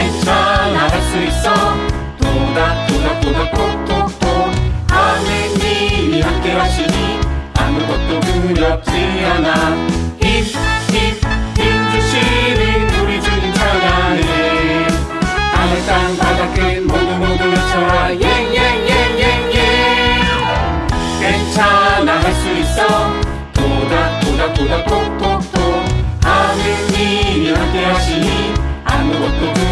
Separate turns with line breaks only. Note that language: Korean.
괜찮아 할 수 있어. 도닥 도닥 도닥 톡톡톡 하느님이 함께 하시니 아무것도 두렵지 않아. 힘힘힘 주시는 우리 주님 찬양해 하늘 땅 바닥 끝 모두 모두 외쳐라. 예예예예예. 괜찮아 할 수 있어. 도닥 도닥 도닥 톡톡톡 하느님이 함께 하시니 아무것도 두렵지 않아.